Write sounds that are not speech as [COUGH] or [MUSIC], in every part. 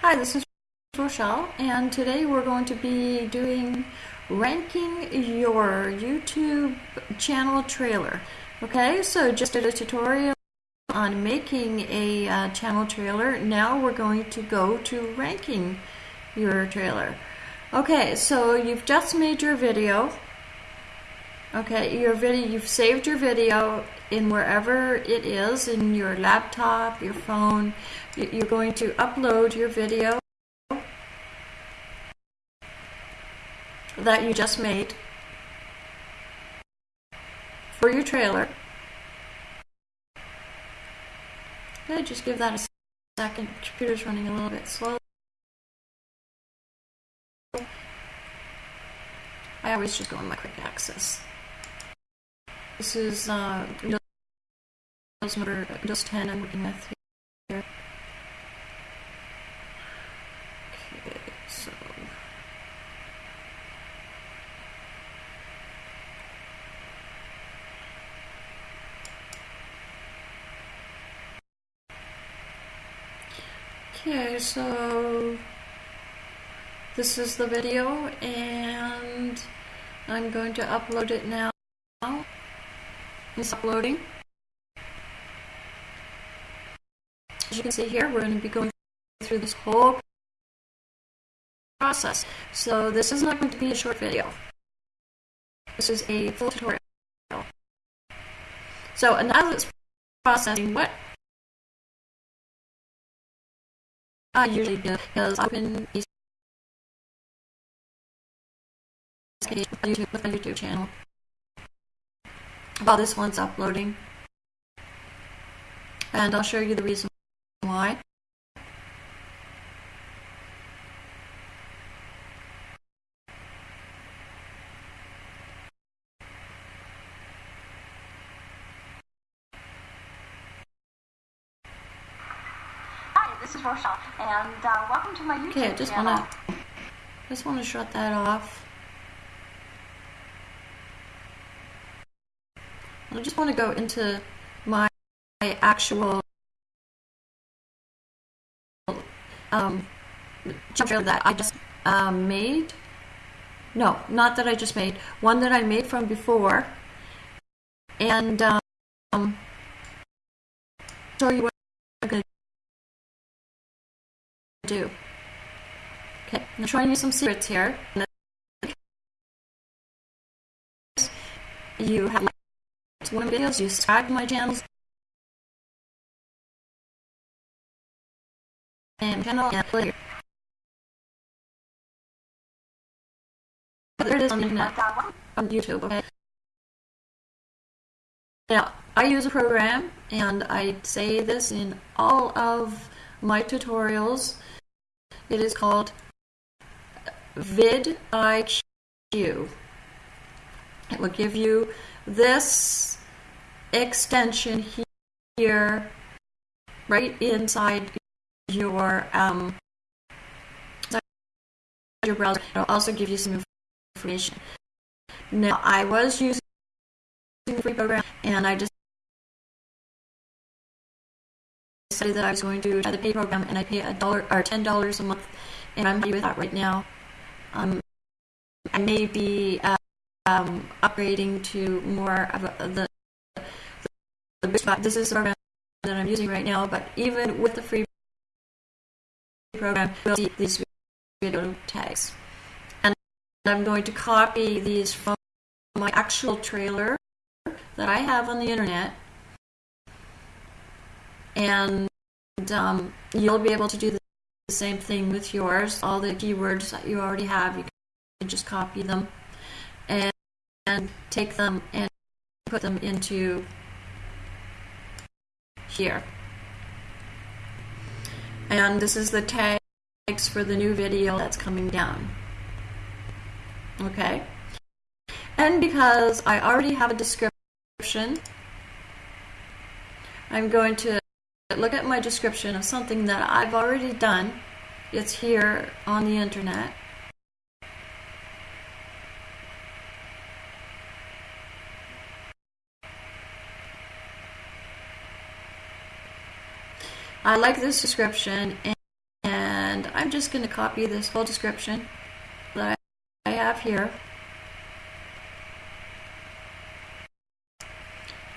Hi, this is Rochelle, and today we're going to be doing ranking your YouTube channel trailer. Okay, so just did a tutorial on making a uh, channel trailer. Now we're going to go to ranking your trailer. Okay, so you've just made your video. Okay, your video, you've saved your video in wherever it is, in your laptop, your phone. You're going to upload your video that you just made for your trailer. Okay, just give that a second. Computer's running a little bit slow. I always just go on my quick access. This is uh, Windows number Windows 10 I'm working with here. Okay, so. Okay, so this is the video and I'm going to upload it now. It's uploading. As you can see here, we're going to be going through this whole process. So this is not going to be a short video. This is a full tutorial. So now it's processing, what I usually do is open these page with YouTube, with my YouTube channel while this one's uploading. And I'll show you the reason why. Hi, this is Rochelle, and uh, welcome to my YouTube channel. Okay, I just wanna just wanna shut that off. I just want to go into my, my actual um, channel that I just um, made. No, not that I just made. One that I made from before. And um, show you what I'm going to do. Okay, I'm showing you some secrets here. You have of my videos, you subscribe to my channels and channel and play. There it is on the internet, on YouTube, okay? Now, I use a program, and I say this in all of my tutorials. It is called vidIQ. It will give you this extension here right inside your um, your browser. It'll also give you some information. Now, I was using free program, and I just decided that I was going to try the paid program, and I pay a dollar or ten dollars a month, and I'm happy with that right now. Um, I may be uh, um, upgrading to more of a, the, the, the This is the program that I'm using right now, but even with the free program, we'll see these video tags. And I'm going to copy these from my actual trailer that I have on the internet. And um, you'll be able to do the same thing with yours. All the keywords that you already have, you can just copy them and, and take them and put them into here. And this is the tags for the new video that's coming down. Okay. And because I already have a description, I'm going to look at my description of something that I've already done. It's here on the internet. I like this description and, and I'm just going to copy this whole description that I have here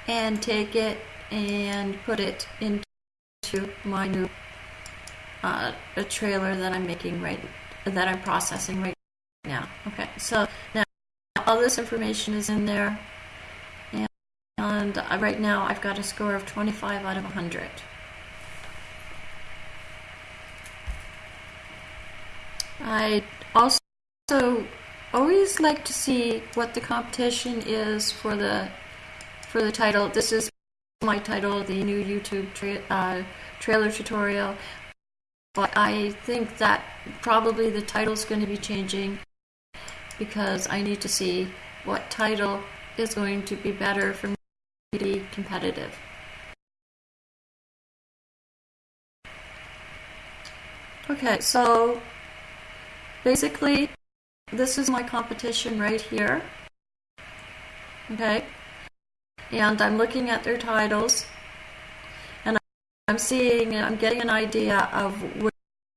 and take it and put it into my new uh, a trailer that I'm making right that I'm processing right now. Okay, so now all this information is in there, and, and uh, right now I've got a score of 25 out of 100. I also always like to see what the competition is for the for the title. This is my title, the new YouTube tra uh, trailer tutorial. But I think that probably the title is going to be changing because I need to see what title is going to be better for me to be competitive. Okay, so basically this is my competition right here. Okay, and I'm looking at their titles and I'm seeing, I'm getting an idea of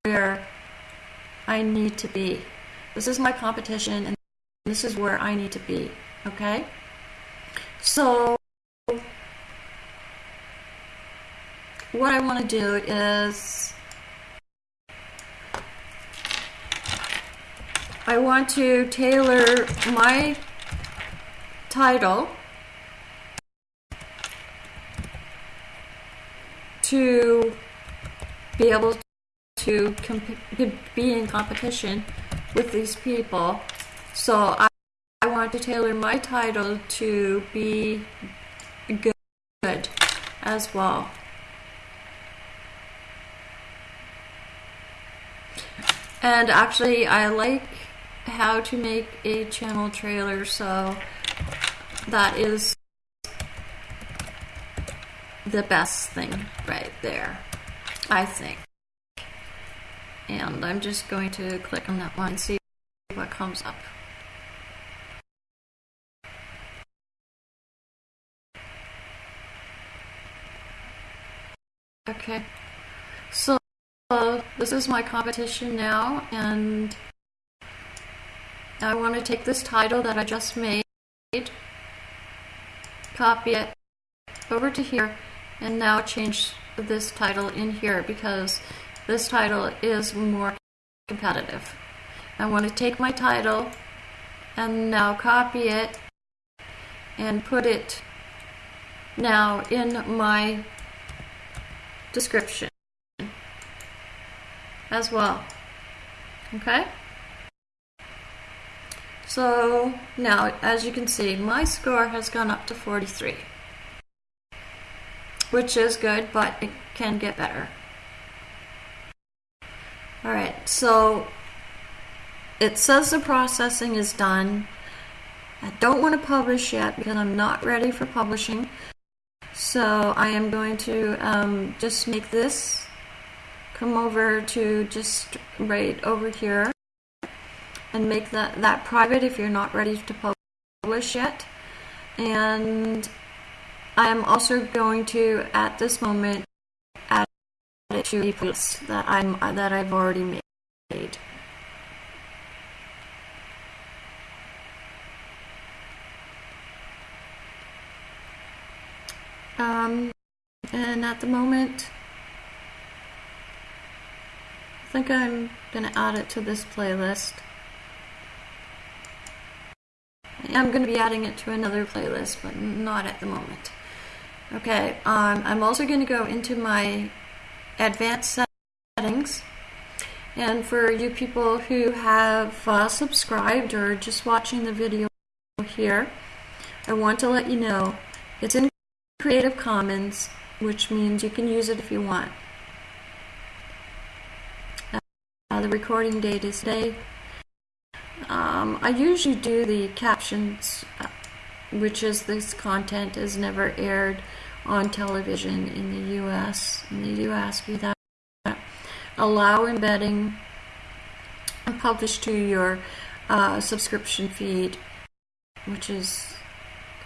where I need to be. This is my competition and this is where I need to be, okay? So, what I want to do is I want to tailor my title to be able to be in competition with these people. So I, I want to tailor my title to be good as well. And actually, I like how to make a channel trailer, so that is the best thing right there, I think. And I'm just going to click on that one and see what comes up. Okay, so uh, this is my competition now, and I want to take this title that I just made, copy it over to here, and now change this title in here because this title is more competitive. I want to take my title and now copy it and put it now in my description as well. Okay? So now, as you can see, my score has gone up to 43 which is good, but it can get better. Alright, so it says the processing is done. I don't want to publish yet because I'm not ready for publishing. So I am going to um, just make this come over to just right over here and make that, that private if you're not ready to publish yet. And I am also going to, at this moment, add it to a playlist that I'm that I've already made. Um, and at the moment, I think I'm going to add it to this playlist. I'm going to be adding it to another playlist, but not at the moment. Okay, um, I'm also going to go into my advanced settings. And for you people who have uh, subscribed or just watching the video here, I want to let you know it's in Creative Commons, which means you can use it if you want. Uh, the recording date is today. Um, I usually do the captions uh, which is this content is never aired on television in the US. In the US, we that allow embedding and publish to your uh, subscription feed, which is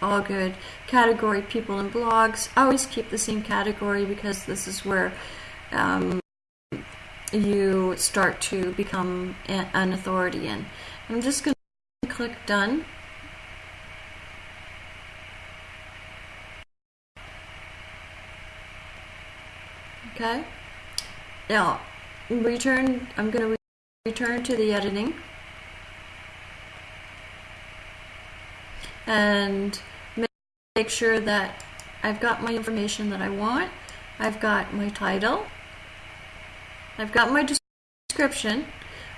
all good. Category people and blogs. I always keep the same category because this is where um, you start to become an authority in. I'm just going to click done. Okay. Now, return, I'm going to re- return to the editing. And make sure that I've got my information that I want. I've got my title. I've got my description.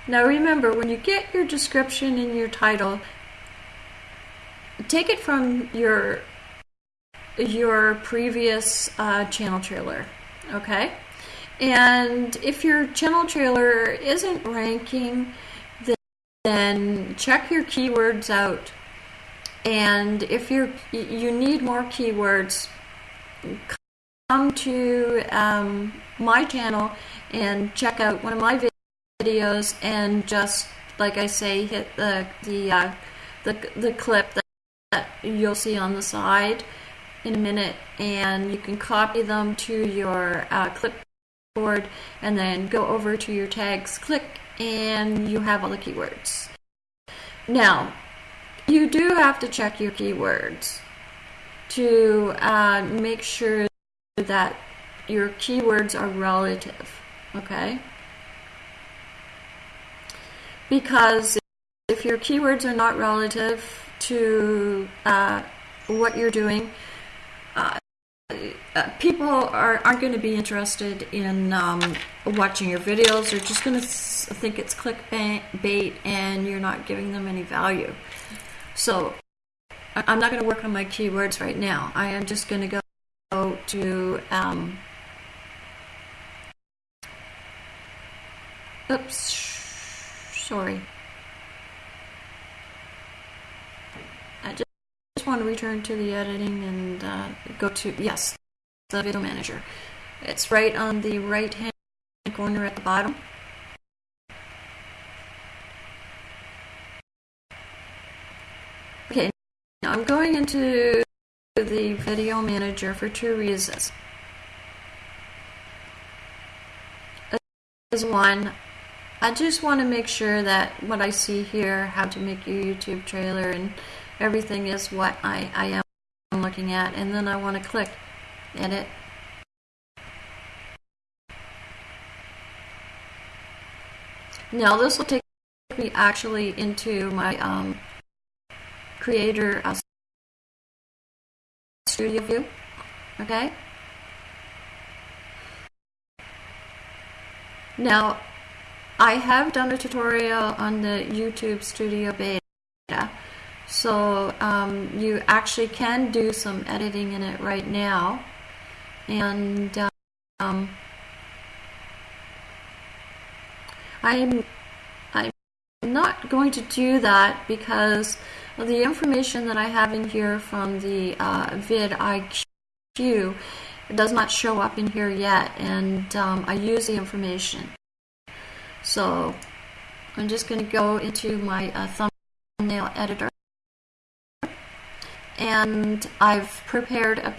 Now remember, when you get your description and your title, take it from your your previous uh, channel trailer, okay? And if your channel trailer isn't ranking, then, then check your keywords out. And if you're you need more keywords, come to um, my channel and check out one of my videos and just like I say, hit the the uh, the the clip that, that you'll see on the side in a minute, and you can copy them to your uh, clipboard, and then go over to your tags, click, and you have all the keywords. Now, you do have to check your keywords to uh, make sure that your keywords are relative, okay? Because if your keywords are not relative to uh, what you're doing, uh, uh, people are, aren't going to be interested in um, watching your videos. They're just going to think it's clickbait and you're not giving them any value. So I'm not going to work on my keywords right now. I am just going to go to um, oops sorry. I just, just want to return to the editing and uh, go to yes the video manager. It's right on the right hand corner at the bottom. Okay now I'm going into the video manager for two reasons. Is one I just want to make sure that what I see here, how to make your YouTube trailer and everything is what I, I am looking at. And then I want to click edit. Now this will take me actually into my um, creator uh, studio view. Okay. Now I have done a tutorial on the YouTube Studio Beta, so um, you actually can do some editing in it right now, and um, I'm I'm not going to do that because the information that I have in here from the uh, vidIQ does not show up in here yet, and um, I use the information. So I'm just going to go into my uh, thumbnail editor. And I've prepared a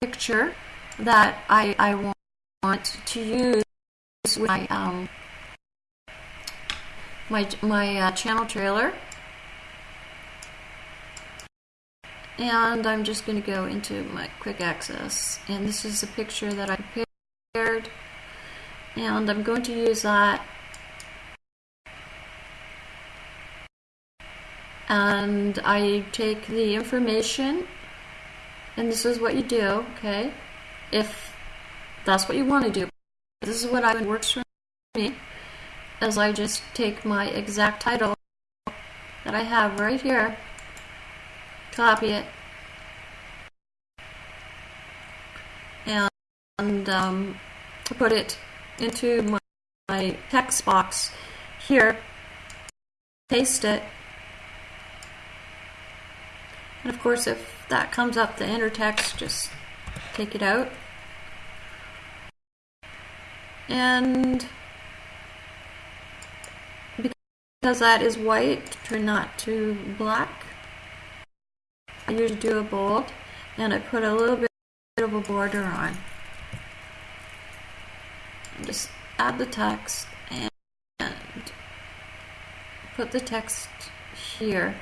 picture that I, I want to use with my um, my, my uh, channel trailer. And I'm just going to go into my quick access. And this is a picture that I prepared. And I'm going to use that and I take the information and this is what you do okay? If that's what you want to do. This is what I would works for me as I just take my exact title that I have right here copy it and, um, put it into my, my text box here paste it and of course, if that comes up, the enter text, just take it out. And because that is white, turn that to black. I usually do a bold, and I put a little bit of a border on. Just add the text and put the text here.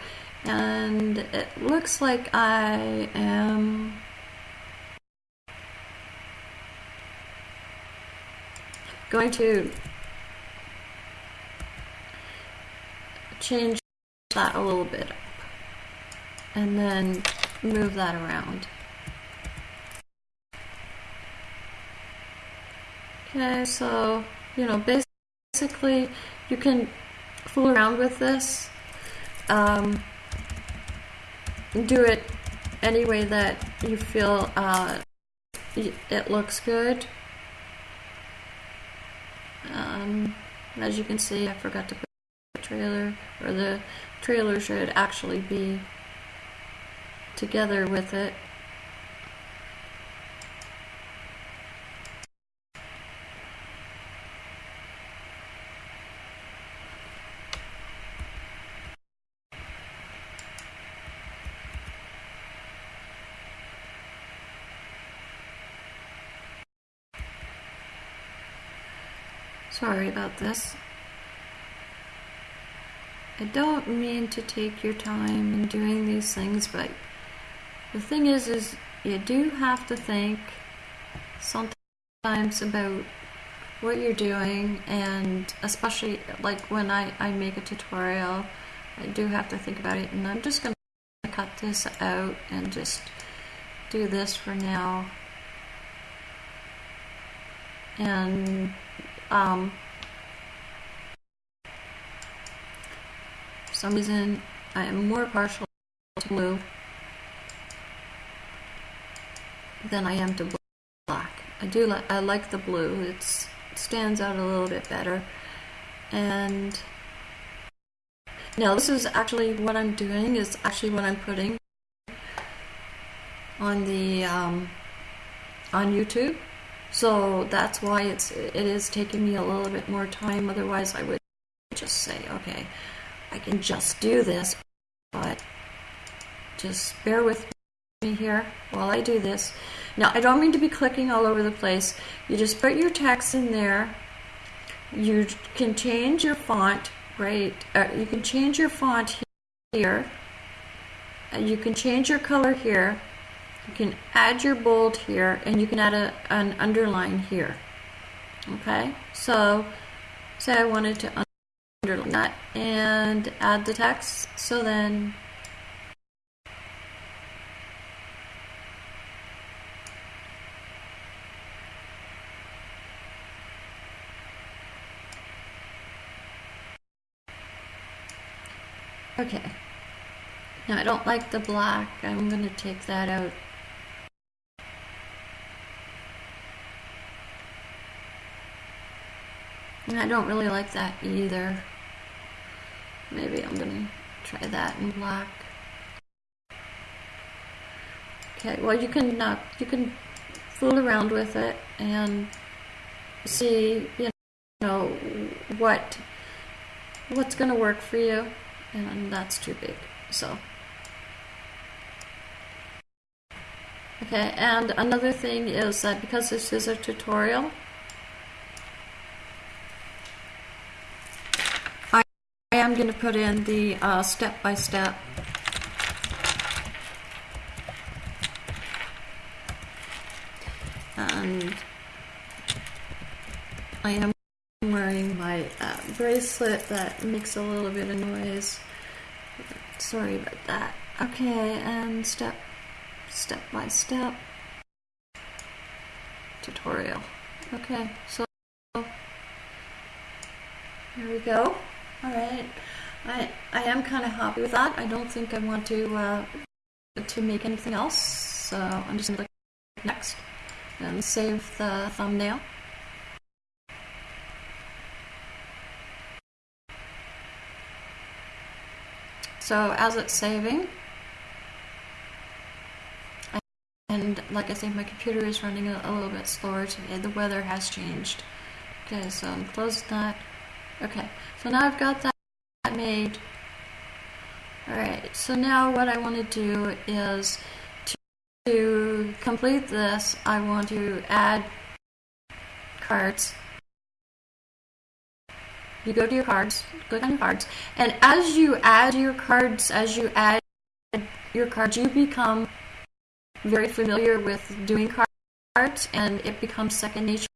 And it looks like I am going to change that a little bit up and then move that around. Okay, so, you know, basically you can fool around with this. Um, do it any way that you feel uh, it looks good. Um, as you can see, I forgot to put the trailer, or the trailer should actually be together with it. This. I don't mean to take your time in doing these things, but the thing is, is you do have to think sometimes about what you're doing, and especially like when I, I make a tutorial, I do have to think about it, and I'm just going to cut this out and just do this for now. And um, some reason, I am more partial to blue than I am to black. I do like I like the blue. It's, it stands out a little bit better. And now this is actually what I'm doing is actually what I'm putting on the um, on YouTube. So that's why it's it is taking me a little bit more time. Otherwise, I would just say, okay, I can just do this, but just bear with me here while I do this. Now, I don't mean to be clicking all over the place. You just put your text in there. You can change your font, right? Uh, you can change your font here. And you can change your color here. You can add your bold here, and you can add a, an underline here. Okay, so say I wanted to underline that and add the text. So then Okay. Now I don't like the black. I'm going to take that out. I don't really like that either. Maybe I'm to try that in black. Okay, well you can uh, you can fool around with it and see you know what what's to work for you and that's too big so okay and another thing is that because this is a tutorial I, I am going to put in the uh, step by step and I am wearing my uh, bracelet that makes a little bit of noise. Sorry about that. Okay, and step, step by step tutorial. Okay, so here we go. All right, I I am kind of happy with that. I don't think I want to uh, to make anything else, so I'm just gonna click next and save the thumbnail. So as it's saving, and like I say, my computer is running a, a little bit slower today. The weather has changed. Okay, so I'm closing that. Okay, so now I've got that made. Alright, so now what I want to do is to, complete this, I want to add cards you go to your cards, click on your cards, and as you add your cards, as you add your cards, you become very familiar with doing cards, and it becomes second nature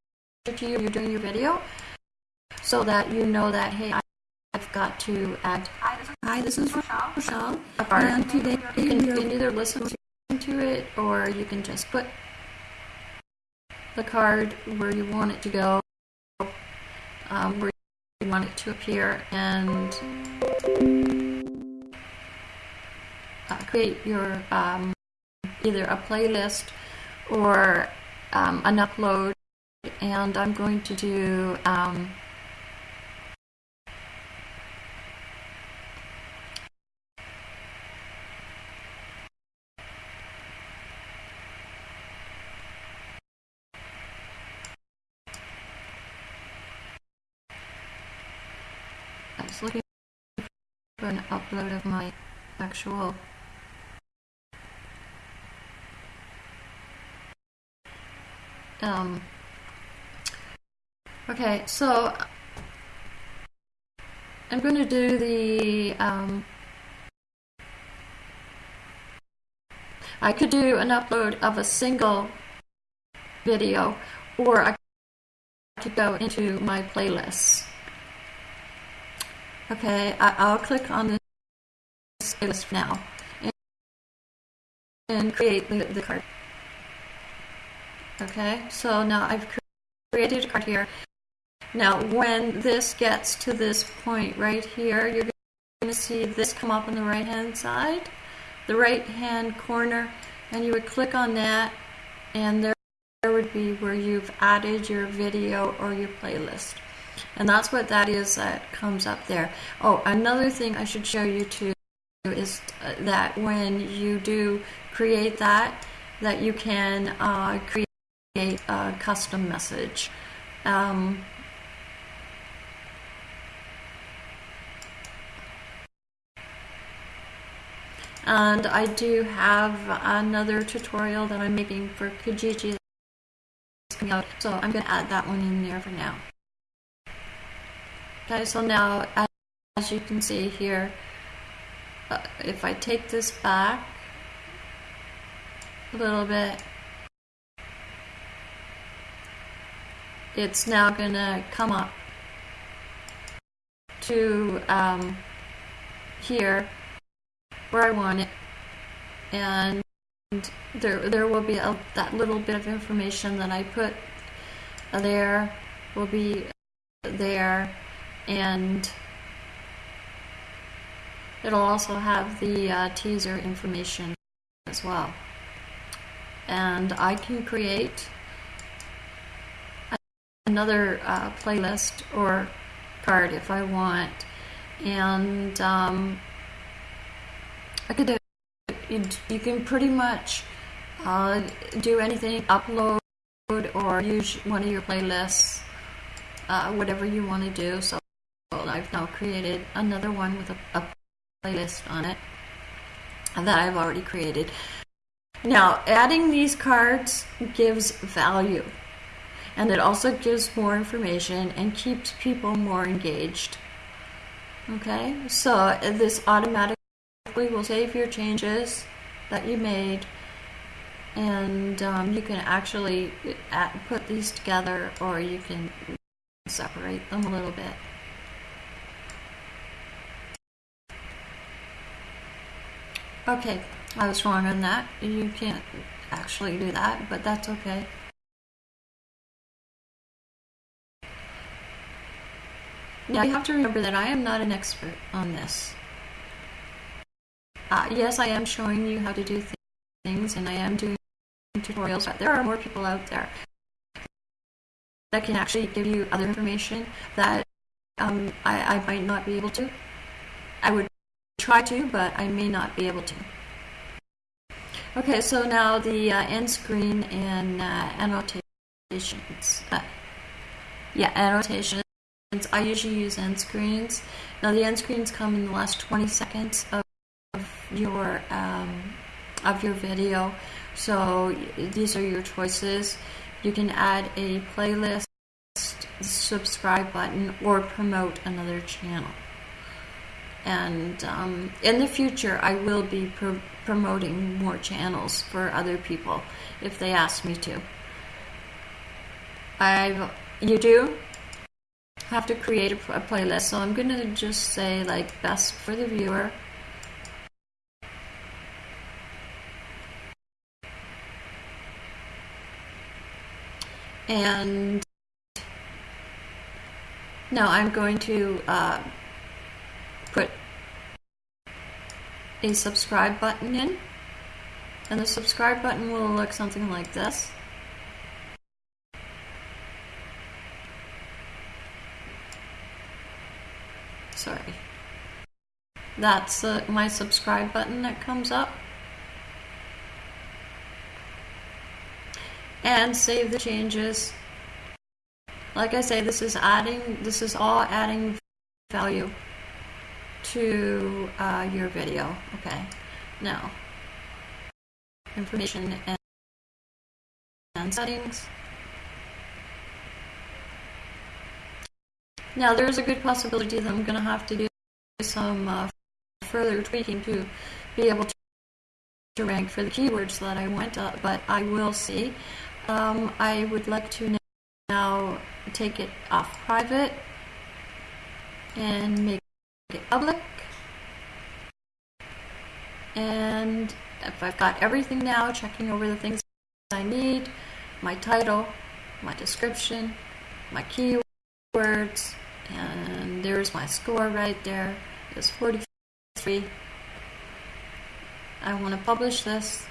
to you. You're doing your video, so that you know that hey, I've got to add. Hi, this is Rochelle. Rochelle, and today You can, you can either listen to it or you can just put the card where you want it to go, um, where you want it to appear, and uh, create your um, either a playlist or um, an upload. And I'm going to do. For an upload of my actual um okay so I'm going to do the um I could do an upload of a single video or I could go into my playlists Okay, I, I'll click on this playlist now and, and create the, the card. Okay, so now I've created a card here. Now, when this gets to this point right here, you're going to see this come up on the right hand side, the right hand corner, and you would click on that, and there, there would be where you've added your video or your playlist. And that's what that is that comes up there. Oh, another thing I should show you too is uh, that when you do create that, that you can uh, create a custom message. Um, and I do have another tutorial that I'm making for Kijiji that's coming out, so I'm going to add that one in there for now. Okay, so now as, you can see here, uh, if I take this back a little bit, it's now going to come up to um, here where I want it, and there there will be a, that little bit of information that I put there will be there and it'll also have the uh, teaser information as well. And I can create another uh, playlist or card if I want, and um, I could do. You, you can pretty much uh, do anything, upload or use one of your playlists, uh, whatever you want to do. So I've now created another one with a, a playlist on it that I've already created. Now, adding these cards gives value and it also gives more information and keeps people more engaged. Okay, so this automatically will save your changes that you made and um, you can actually add, put these together or you can separate them a little bit. Okay, I was wrong on that. You can't actually do that, but that's okay. Now you have to remember that I am not an expert on this. Uh, yes, I am showing you how to do th things, and I am doing tutorials, but there are more people out there that can actually give you other information that um, I, I might not be able to. I would try to, but I may not be able to. Okay, so now the uh, end screen and uh, annotations. Uh, yeah, annotations. I usually use end screens. Now the end screens come in the last 20 seconds of your um, of your video. So these are your choices. You can add a playlist subscribe button or promote another channel. And um, in the future, I will be pro- promoting more channels for other people if they ask me to. I you do have to create a, a playlist, so I'm gonna just say like best for the viewer. And now I'm going to uh, put a subscribe button in. And the subscribe button will look something like this. Sorry. That's uh, my subscribe button that comes up. And save the changes. Like I say, this is adding, this is all adding value to uh, your video. Okay. Now, information and, and settings. Now, there's a good possibility that I'm going to have to do some uh, further tweaking to be able to, to rank for the keywords that I want, uh, but I will see. Um, I would like to now take it off private and make public. And if I've got everything now, checking over the things I need, my title, my description, my keywords, and there's my score right there. It's 43. I want to publish this.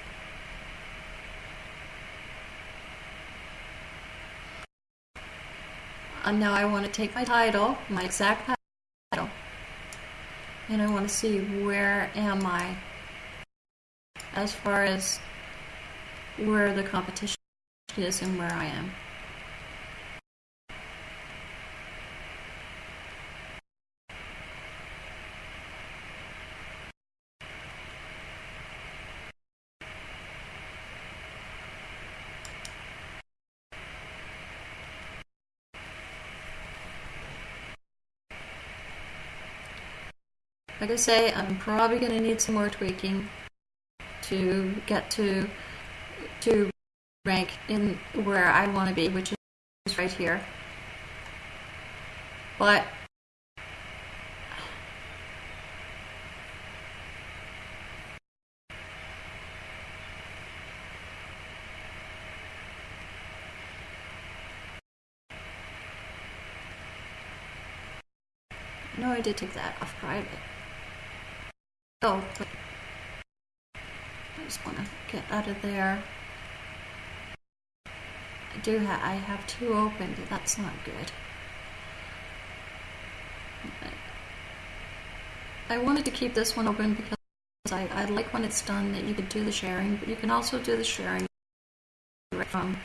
And now I want to take my title, my exact title, and I want to see where am I as far as where the competition is and where I am. Like I say, I'm probably going to need some more tweaking to get to to rank in where I want to be, which is right here. But no, I did take that off private. Oh, I just want to get out of there. I do have, I have two opened, that's not good. I wanted to keep this one open because I, I like when it's done that you could do the sharing, but you can also do the sharing from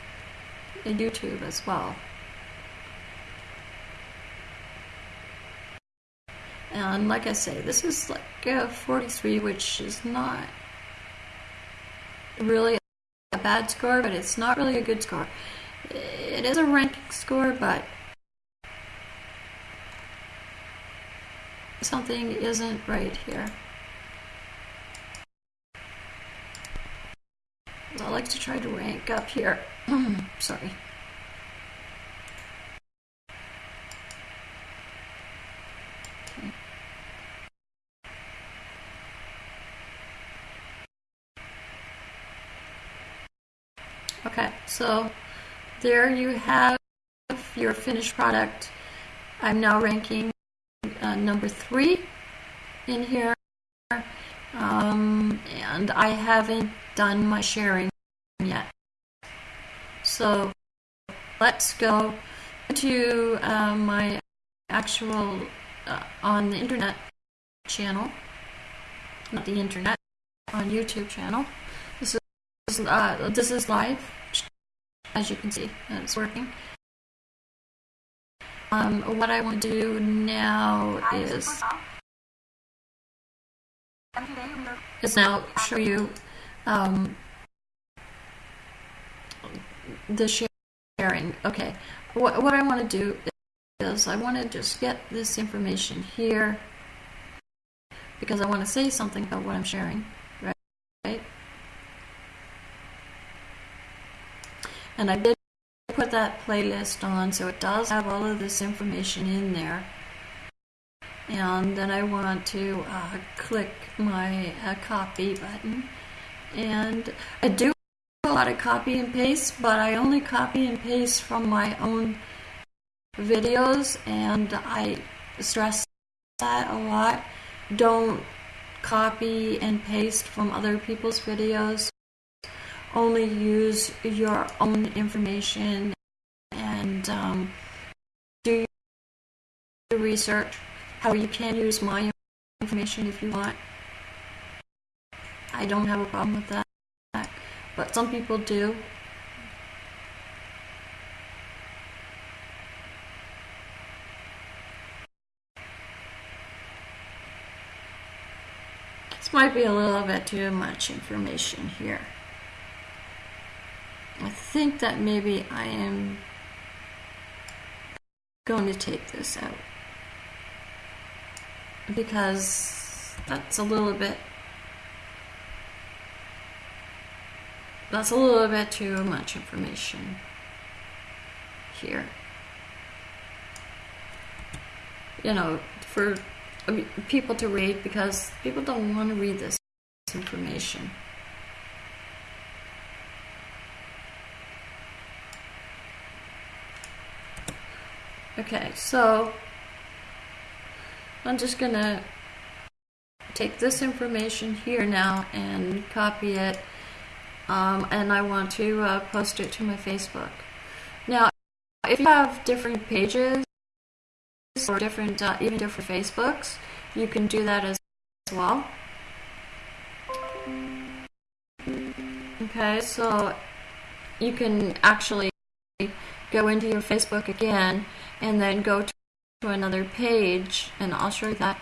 YouTube as well. And like I say, this is like a 43, which is not really a bad score, but it's not really a good score. It is a ranking score, but something isn't right here. I like to try to rank up here. [CLEARS THROAT] Sorry. Okay, so there you have your finished product. I'm now ranking uh, number three in here, um, and I haven't done my sharing yet. So let's go to uh, my actual uh, on the internet channel, not the internet, on YouTube channel. This is uh, this is live as you can see, it's working. Um, what I want to do now is is now show you um, the sharing. Okay, what, what I want to do is I want to just get this information here because I want to say something about what I'm sharing, right? And I did put that playlist on, so it does have all of this information in there. And then I want to uh, click my uh, copy button. And I do a lot of copy and paste, but I only copy and paste from my own videos, and I stress that a lot. Don't copy and paste from other people's videos. Only use your own information and um, do your research. How you can use my information if you want. I don't have a problem with that, but some people do. This might be a little bit too much information here. Think that maybe I am going to take this out because that's a little bit that's a little bit too much information here you know for I mean, people to read because people don't want to read this information. Okay, so I'm just gonna take this information here now and copy it um, and I want to uh, post it to my Facebook. Now, if you have different pages or different, uh, even different Facebooks, you can do that as well. Okay, so you can actually go into your Facebook again and then go to another page, and I'll show you that.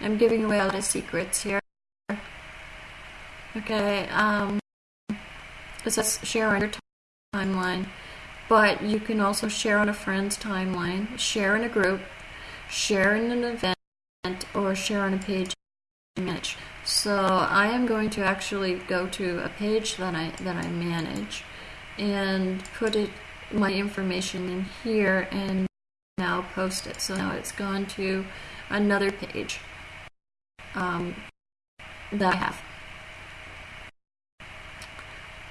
I'm giving away all the secrets here. Okay, um, it says share on your timeline but you can also share on a friend's timeline, share in a group, share in an event, or share on a page image. So I am going to actually go to a page that I that I manage and put it my information in here and now post it. So now it's gone to another page um, that I have.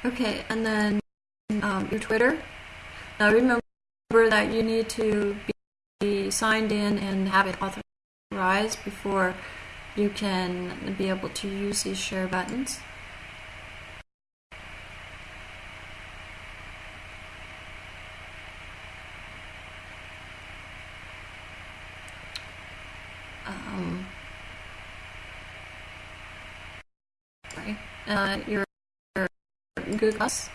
Okay, and then um, your Twitter now remember that you need to be signed in and have it authorized before you can be able to use these share buttons. Um, sorry, uh, your Google Plus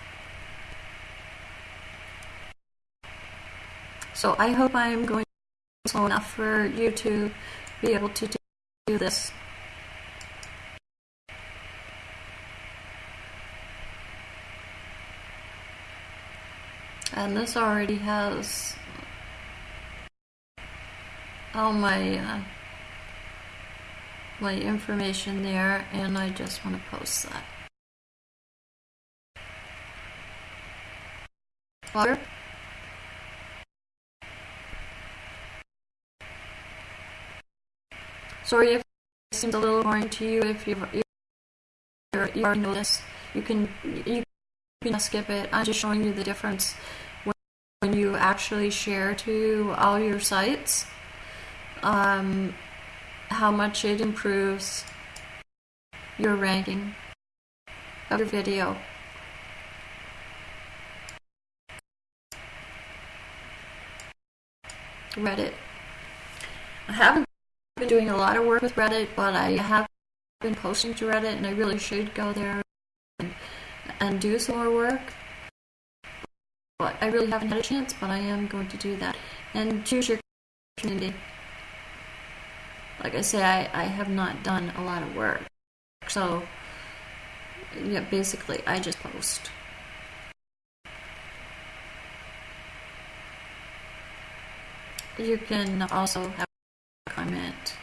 So I hope I'm going slow enough for you to be able to do this. And this already has all my uh, my information there and I just want to post that. Sorry if it seems a little boring to you. If you've, you're, you already know this, you can you can skip it. I'm just showing you the difference when, when you actually share to all your sites. Um, how much it improves your ranking of your video. Reddit. I haven't been doing a lot of work with Reddit, but I have been posting to Reddit, and I really should go there and, and do some more work. But I really haven't had a chance, but I am going to do that. And choose your community. Like I say, I, I have not done a lot of work. So, yeah, basically, I just post. You can also have a comment.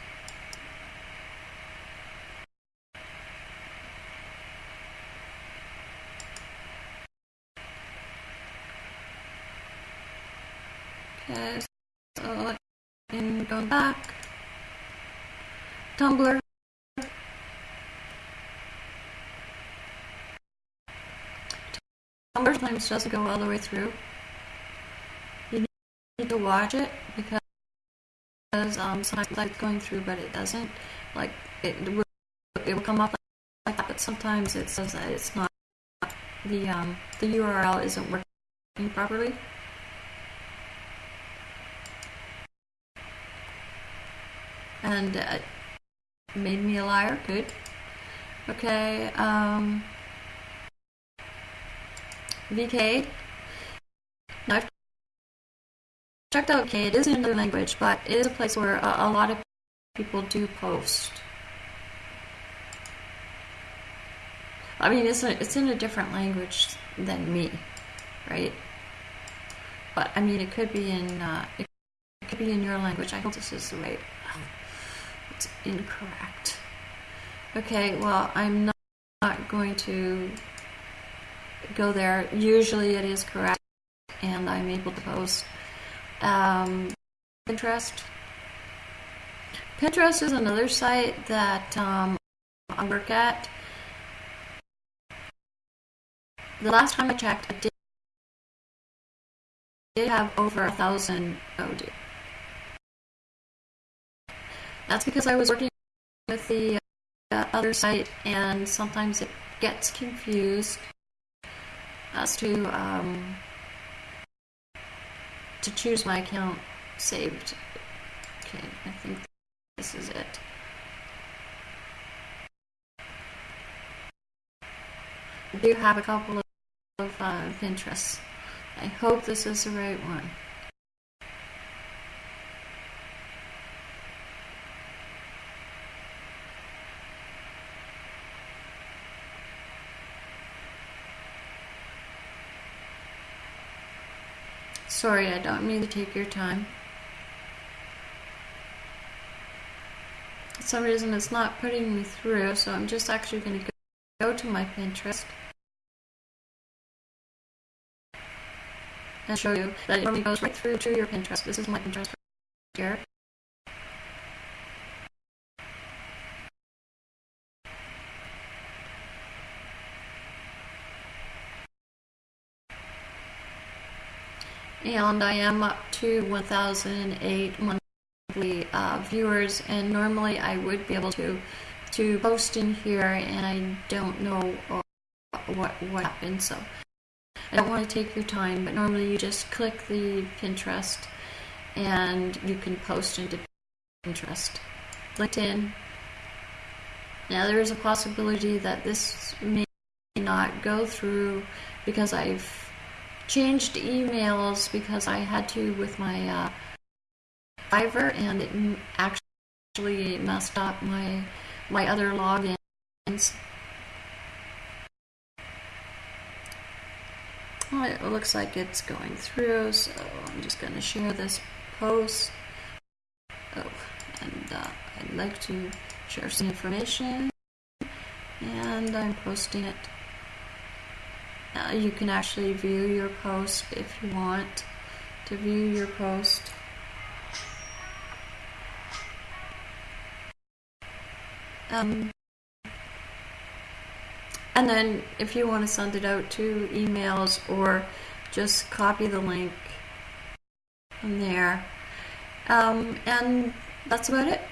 Okay, so and going back. Tumblr. Tumblr sometimes doesn't go all the way through. You need to watch it um, sometimes like going through, but it doesn't. Like it will, it will come up like that, but sometimes it says that it's not the um, the URL isn't working properly. and uh, made me a liar. Good. Okay. Um, VK. Now I've checked out okay It is another language, but it is a place where a, a lot of people do post. I mean, it's a, it's in a different language than me, right? But I mean, it could be in uh, it could be in your language. I hope this is the right it's incorrect. Okay, well, I'm not, not going to go there. Usually it is correct, and I'm able to post. Um, Pinterest. Pinterest is another site that um, I work at. The last time I checked, I did, did have over a thousand. Dear. That's because I was working with the uh, other site and sometimes it gets confused as to um, to choose my account saved. Okay, I think this is it. I do have a couple of uh, Pinterests. I hope this is the right one. Sorry, I don't mean to take your time. For some reason it's not putting me through, so I'm just actually going to go to my Pinterest and show you that it normally goes right through to your Pinterest. This is my Pinterest here. And I am up to 1,008 monthly uh, viewers and normally I would be able to to post in here and I don't know uh, what what happened so. I don't want to take your time but normally you just click the Pinterest and you can post into Pinterest. LinkedIn. Now there is a possibility that this may not go through because I've changed emails because I had to with my uh, Fiverr and it actually messed up my my other logins. Well, it looks like it's going through, so I'm just going to share this post. Oh, and uh, I'd like to share some information, and I'm posting it. Uh, you can actually view your post if you want to view your post. Um, and then if you want to send it out to emails or just copy the link from there. Um, and that's about it.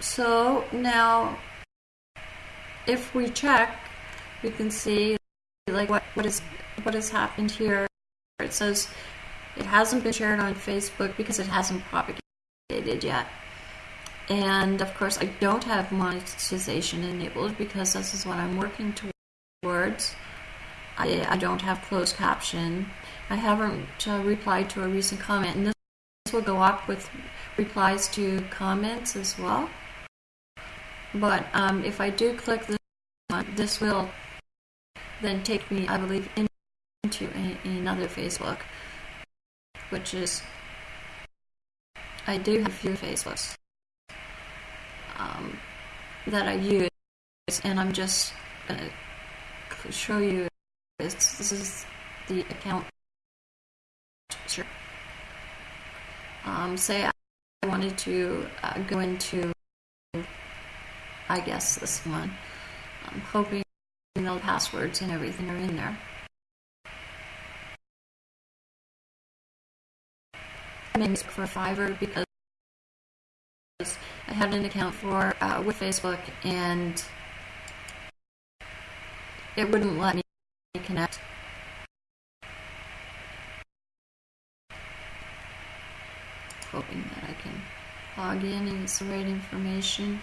So now if we check, we can see like what what is what has happened here. It says it hasn't been shared on Facebook because it hasn't propagated yet. And of course, I don't have monetization enabled because this is what I'm working towards. I, I don't have closed caption. I haven't uh, replied to a recent comment, and this will go up with replies to comments as well. But um, if I do click this, this will then take me, I believe, into a, another Facebook, which is I do have a few Facebooks um, that I use, and I'm just gonna show you. This, this is the account. Sure. Um, say I wanted to uh, go into, I guess this one. I'm hoping the passwords and everything are in there. Maybe for Fiverr because I had an account for uh, with Facebook and it wouldn't let me connect. Hoping that I can log in and it's the right information.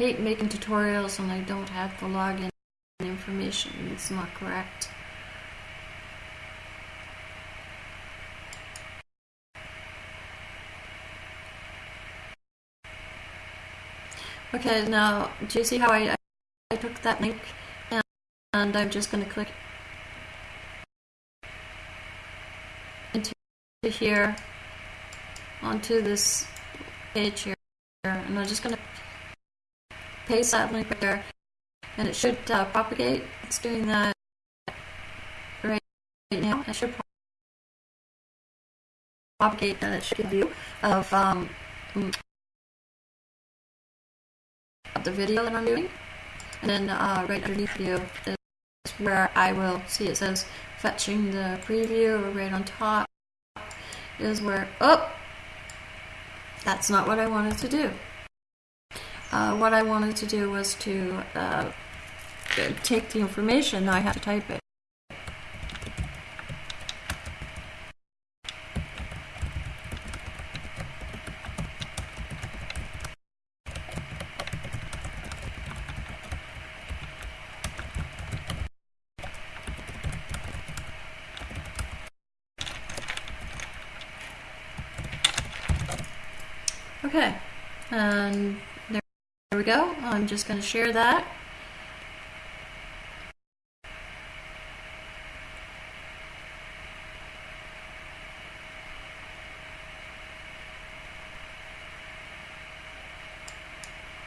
Hate making tutorials and I don't have the login information. It's not correct. Okay, now do you see how I, I took that link and, and I'm just going to click into here onto this page here and I'm just going to paste that link right there and it should uh, propagate. It's doing that right, now. It should propagate and it should give you of um, the video that I'm doing. And then uh, right underneath you is where I will see it says fetching the preview right on top is where, oh, that's not what I wanted to do. Uh, what I wanted to do was to uh, take the information, I have to type it. Okay, and go. I'm just going to share that.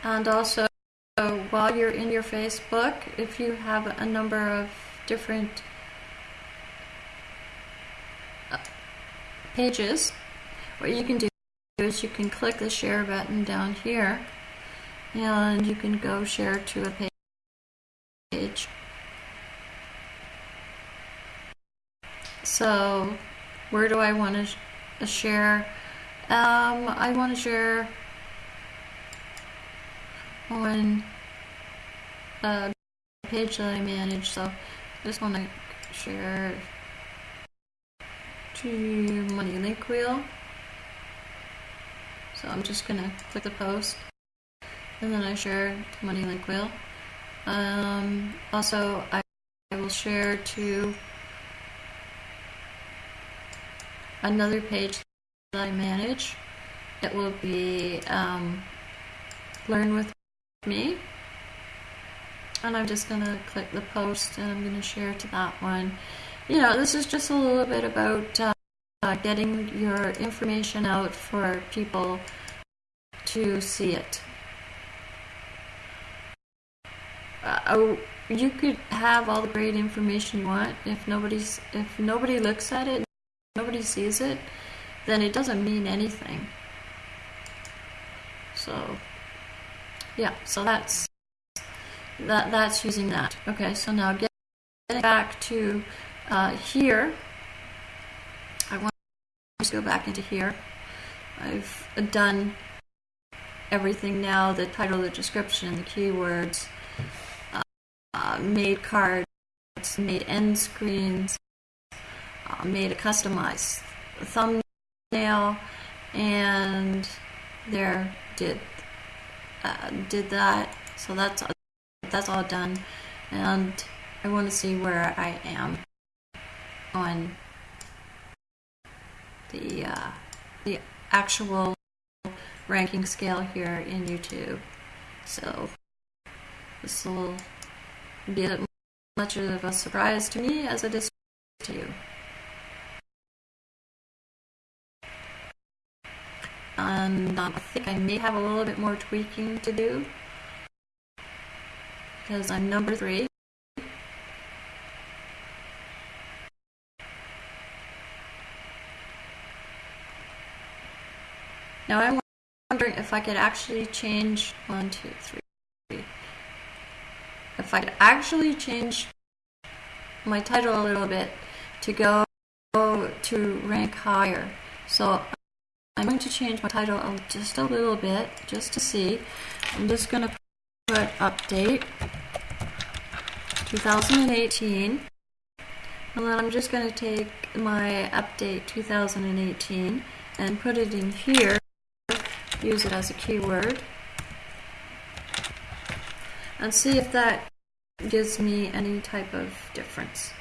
And also, while you're in your Facebook, if you have a number of different uh, pages, what you can do is you can click the share button down here and you can go share to a page. So where do I want to sh share? Um, I want to share on a page that I manage. So I just want to share to Money Link Wheel. So I'm just going to click the post and then I share to Money Link Wheel. Um, also, I, I will share to another page that I manage. It will be um, Learn with Me. And I'm just going to click the post and I'm going to share to that one. You know, this is just a little bit about uh, getting your information out for people to see it. Uh, oh, you could have all the great information you want if nobody's if nobody looks at it, nobody sees it, then it doesn't mean anything. So, yeah, so that's that that's using that. Okay, so now getting back to uh, here. I want to go back into here. I've done everything now, the title, the description, the keywords, uh, made cards, made end screens, uh, made a customized thumbnail, and there did uh, did that. So that's that's all done, and I want to see where I am on the uh, the actual ranking scale here in YouTube. So this will be as much of a surprise to me as it is to you. and um, I think I may have a little bit more tweaking to do because I'm number three. Now I'm wondering if I could actually change one, two, three. If I could actually change my title a little bit to go to rank higher. So I'm going to change my title just a little bit just to see. I'm just going to put update 2018 and then I'm just going to take my update 2018 and put it in here use it as a keyword and see if that gives me any type of difference.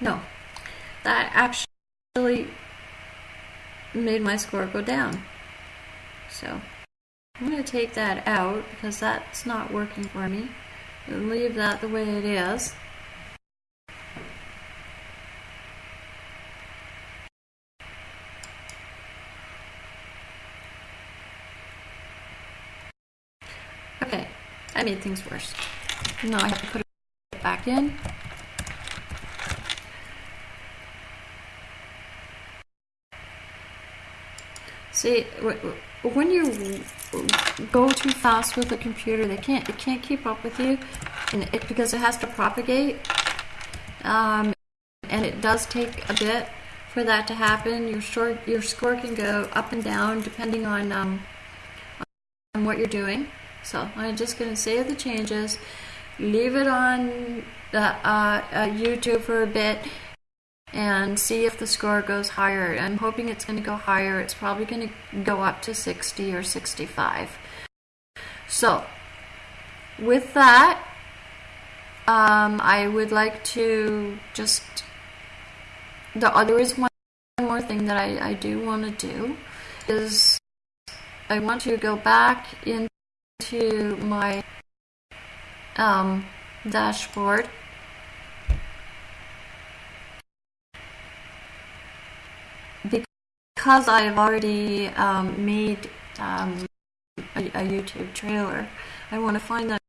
No, that actually made my score go down. So I'm going to take that out because that's not working for me and leave that the way it is. Okay, I made things worse. Now I have to put it back in. See, when you go too fast with a computer, they can't it can't keep up with you, and it, because it has to propagate, um, and it does take a bit for that to happen. Your score your score can go up and down depending on um, on what you're doing. So I'm just going to save the changes, leave it on uh, uh, YouTube for a bit, and see if the score goes higher. I'm hoping it's going to go higher. It's probably going to go up to 60 or 65. So, with that, um, I would like to just. The, uh, there is one more thing that I, I do want to do is I want to go back in to my um, dashboard. Because I've already um, made um, a, a, YouTube trailer, I want to find that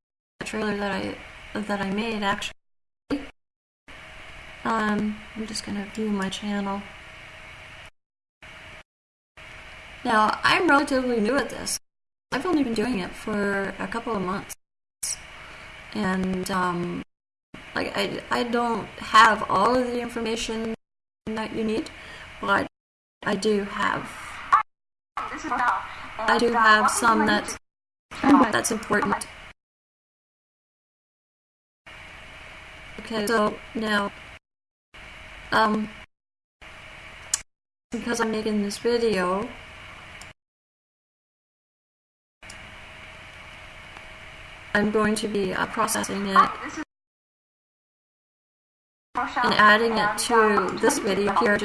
trailer that I that I made actually. Um, I'm just going to view my channel. Now, I'm relatively new at this. I've only been doing it for a couple of months, and um, like I, I don't have all of the information that you need, but I do have. I do have some that's that's important. Okay, so now, um, because I'm making this video, I'm going to be uh, processing it and adding it to this video here.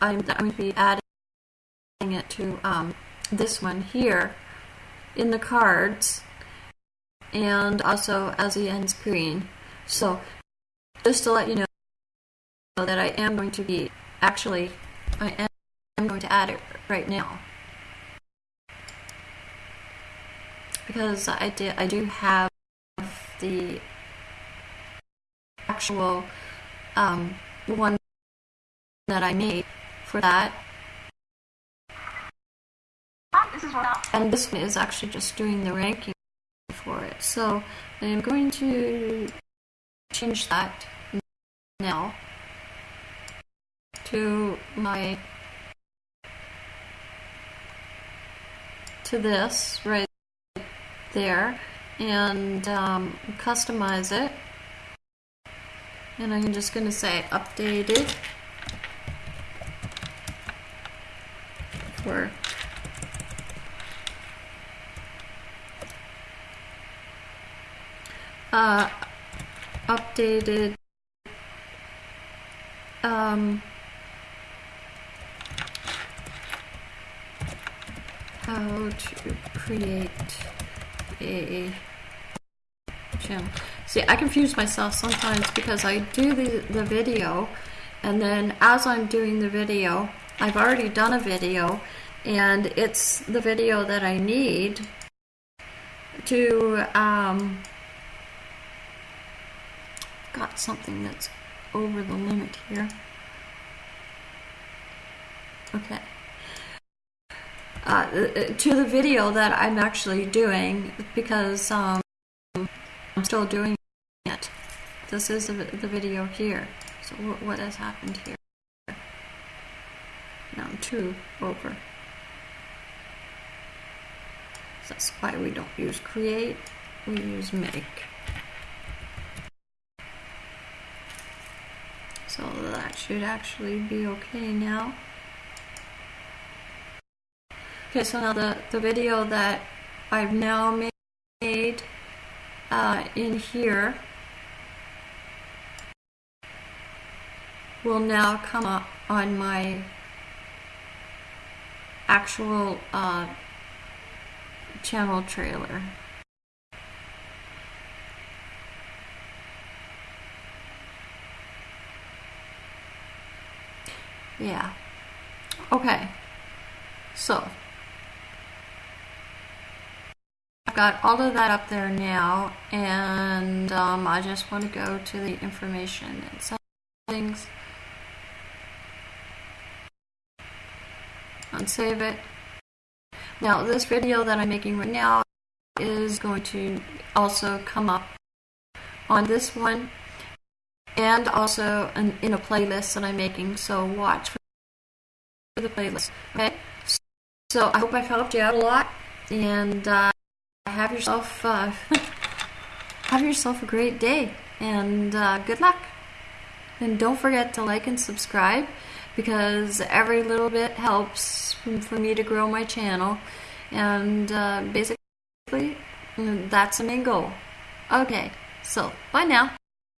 I'm going to be adding it to um, this one here in the cards and also as the end screen. So just to let you know that I am going to be actually I am going to add it right now. Because I did I do have the actual um, one that I made for that. And this one is actually just doing the ranking for it. So I'm going to change that now to my to this right there and um, customize it. And I'm just going to say updated for uh, updated um, how to create a channel. See, I confuse myself sometimes because I do the, the video and then as I'm doing the video, I've already done a video, and it's the video that I need to um, got something that's over the limit here. Okay. Uh, to the video that I'm actually doing because um, I'm still doing it. This is the, the video here. So what, has happened here? Now I'm two over. That's why we don't use create, we use make. So that should actually be okay now. Okay, so now the, the video that I've now made uh, in here will now come up on my actual uh, channel trailer. Yeah. Okay. So, I've got all of that up there now, and um, I just want to go to the information and settings and save it. Now, this video that I'm making right now is going to also come up on this one and also in, in a playlist that I'm making. So watch for the playlist. Okay. So I hope I've helped you out a lot, and uh, have yourself uh, [LAUGHS] have yourself a great day, and uh, good luck. And don't forget to like and subscribe because every little bit helps for me to grow my channel. And uh, basically, that's the main goal. Okay, so bye now.